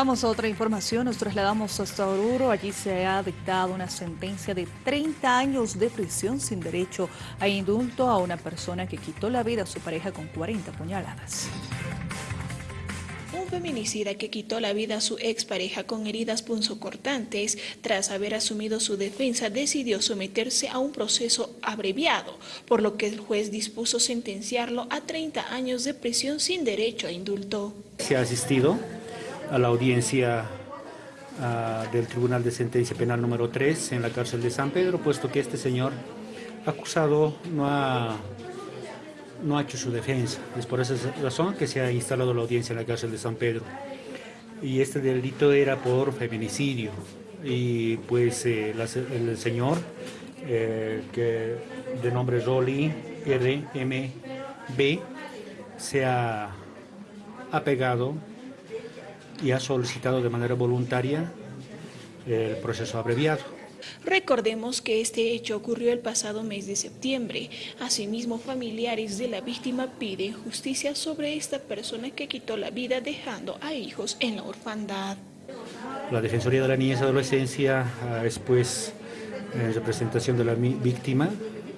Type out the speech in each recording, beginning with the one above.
Vamos a otra información, nos trasladamos hasta Oruro, allí se ha dictado una sentencia de 30 años de prisión sin derecho a indulto a una persona que quitó la vida a su pareja con 40 puñaladas. Un feminicida que quitó la vida a su expareja con heridas punzocortantes, tras haber asumido su defensa, decidió someterse a un proceso abreviado, por lo que el juez dispuso sentenciarlo a 30 años de prisión sin derecho a indulto. Se ha asistido a la audiencia uh, del Tribunal de Sentencia Penal número 3 en la cárcel de San Pedro, puesto que este señor acusado no ha, no ha hecho su defensa. Es por esa razón que se ha instalado la audiencia en la cárcel de San Pedro. Y este delito era por feminicidio. Y pues eh, el señor, eh, que de nombre Rolly RMB, se ha apegado y ha solicitado de manera voluntaria el proceso abreviado. Recordemos que este hecho ocurrió el pasado mes de septiembre. Asimismo, familiares de la víctima piden justicia sobre esta persona que quitó la vida dejando a hijos en la orfandad. La Defensoría de la Niñez y Adolescencia, después en representación de la víctima,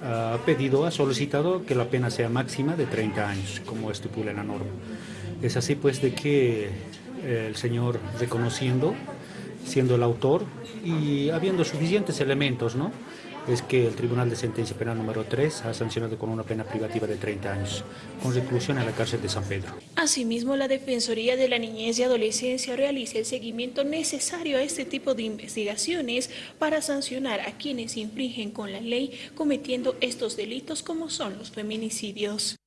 ha pedido, ha solicitado que la pena sea máxima de 30 años, como estipula la norma. Es así pues de que el señor reconociendo, siendo el autor y habiendo suficientes elementos, ¿no? es que el Tribunal de Sentencia Penal número 3 ha sancionado con una pena privativa de 30 años, con reclusión en la cárcel de San Pedro. Asimismo, la Defensoría de la Niñez y Adolescencia realiza el seguimiento necesario a este tipo de investigaciones para sancionar a quienes infringen con la ley cometiendo estos delitos como son los feminicidios.